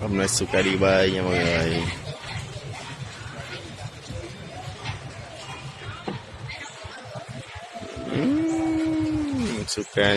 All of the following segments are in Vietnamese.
hôm nay Suka đi bơi nha mọi người Ừm, Suka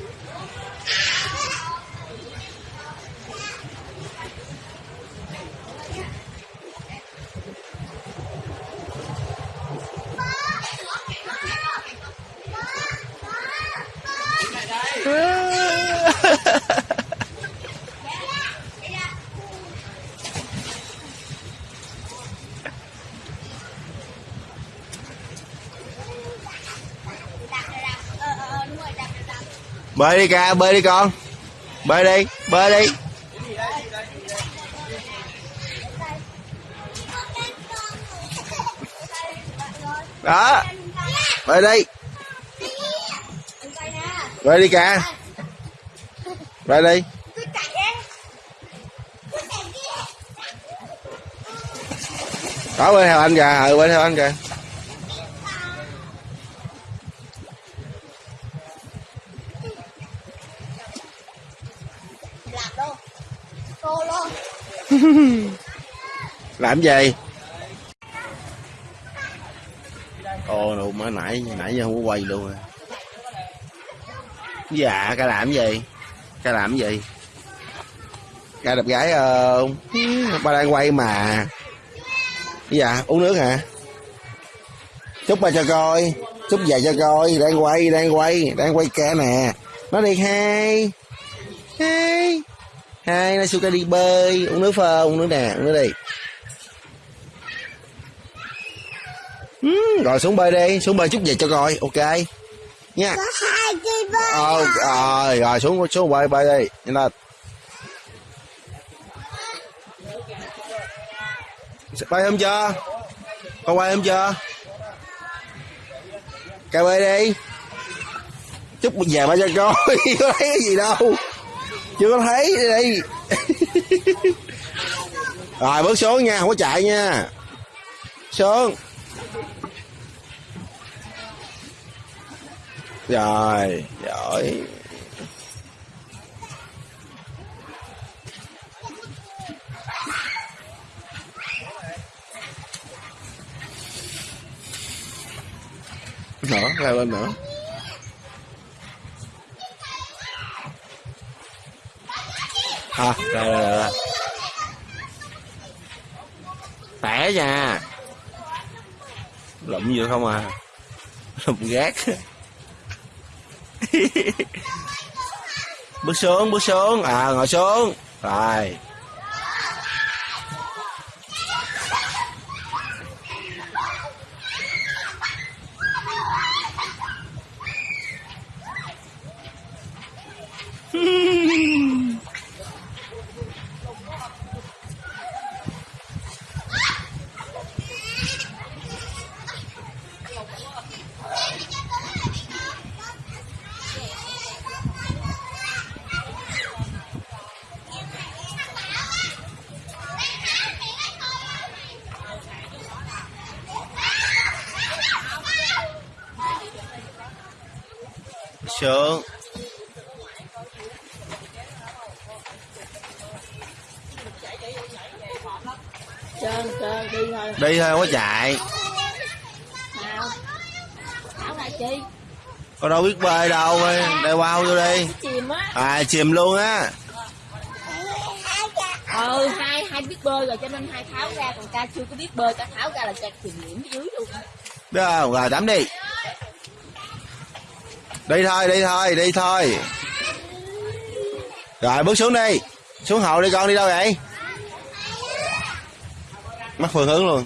bơi đi ca bơi đi con. Bơi đi bơi đi. Đó. Bơi đi. Bơi đi ca. Bơi đi. Đó bơi theo anh kìa ờ, ừ bơi theo anh kìa làm đâu cô luôn làm gì? Ô luôn mới nãy nãy giờ không có quay luôn à. dạ ca làm gì? Ca làm gì? Ca đẹp gái ờ, không ba đang quay mà. Dạ uống nước hả? Chúc ba cho coi. Chúc về cho coi. Đang quay đang quay đang quay ca nè. Nói đi hai hai hai nó suka đi bơi. Uống nước phơ uống nước nè uống nước đi Ừ, rồi xuống bơi đi. Xuống bơi chút về cho coi. Ok. Nha. Có hai cây bơi ờ rồi rồi xuống xuống bơi bơi đi. Nhanh lên. Bơi không chưa? Con quay không chưa? Cà bơi đi. Chút về ba cho coi. Có thấy cái gì đâu chưa có thấy đi rồi bước xuống nha không có chạy nha. Xuống. Rồi giỏi. Nữa leo lên nữa à rồi rồi rồi tẻ nha. Lụm vô không à? Lụm gác. Bước xuống bước xuống. À ngồi xuống. Rồi. Xuống trơn trơn đi thôi. Đi thôi có chạy. Nào. Thảo này chi con đâu biết bơi đâu đây wow vô đi. Chìm á. À chìm luôn á. Ừ hai hai biết bơi rồi cho nên hai tháo ra còn ca chưa có biết bơi ca tháo ra là ca chìm nhiễm dưới luôn không rồi tắm đi đi thôi đi thôi đi thôi. Rồi, bước xuống đi. Xuống hồ đi con, đi đâu vậy? Mất phương hướng luôn.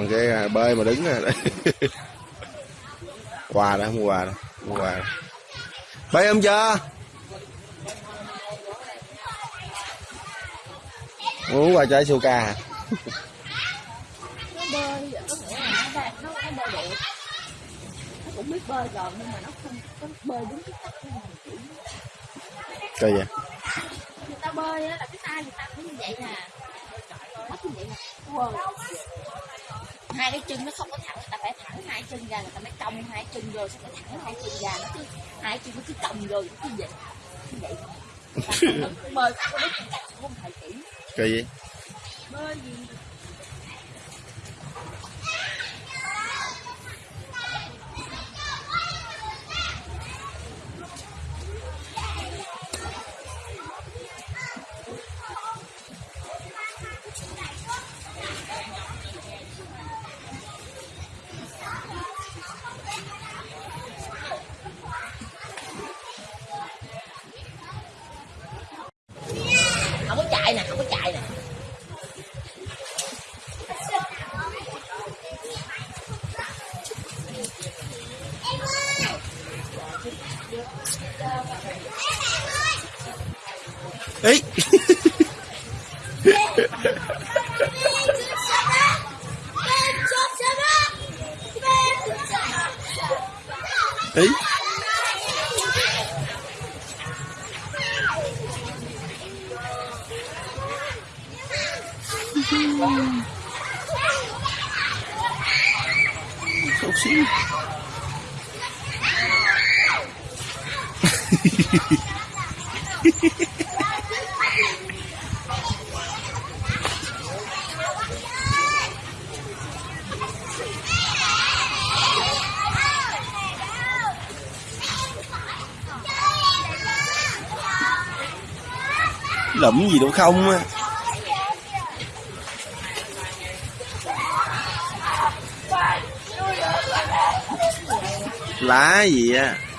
Còn cái à, bơi mà đứng à, rồi quà đó, mua quà đó, mua quà đó. bơi không chưa? Muốn quà chơi ai ca cũng biết bơi rồi nhưng mà nó không có bơi đúng cái cách kiểu vậy người ta bơi á, là cái tay người ta cũng như vậy nè. Nó như vậy nè. Wow hai cái chân nó không có thẳng người ta phải thẳng hai chân ra người ta mới cong hai chân rồi xong mới thẳng hai chân ra nó cứ hai chân nó cứ cong rồi nó cứ vậy như vậy. Ta không cái thầy kỹ kỳ vậy bơi gì ý ý Không xíu. lụm gì đâu không á lá gì á à?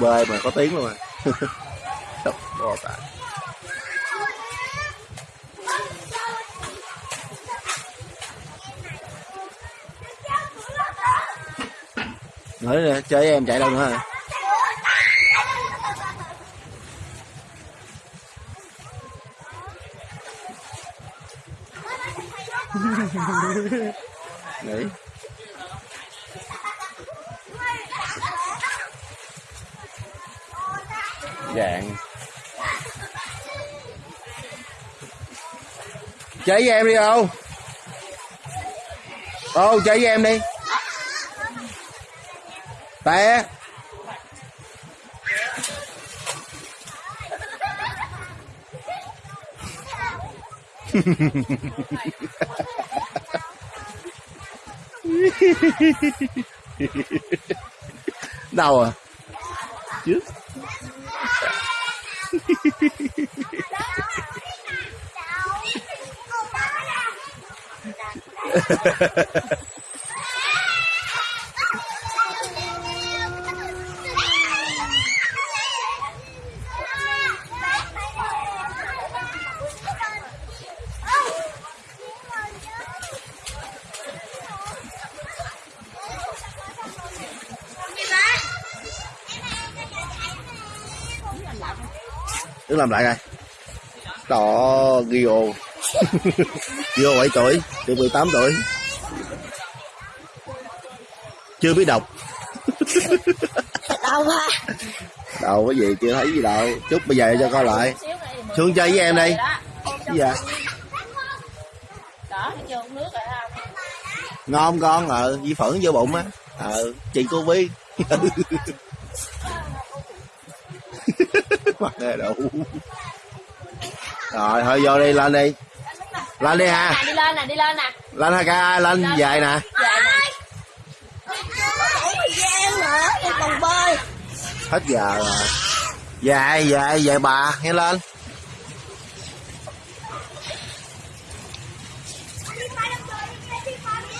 Bơi mà có tiếng luôn à. Đập bò tạ. nói nè chơi em chạy đâu nữa hả? Nghĩ dạng. Chơi với em đi ô. Ô chạy với em đi. Tè, đâu à? Trước Ha ha ha ha. Làm lại coi đó Gio. Gio 7 tuổi được 18 tuổi. Chưa biết đọc. Đâu ha đâu có gì chưa thấy gì đâu. Chút bây giờ cho coi lại. Xuống chơi với em đi. Dạ rồi ngon con ờ di phẫn vô bụng á. Ờ chị cô biết mặt này đủ rồi thôi vô đi lên đi. Lên đi ha nè đi lên nè đi lên nè. Lên ha ca? Lên về nè. Còn bơi hết giờ rồi. Về về về bà nghe lên.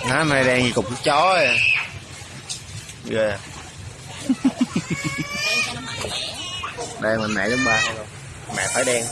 Nó này đen như cục chó à. Ghê. đây mình mẹ đúng ba. Mẹ phải đen.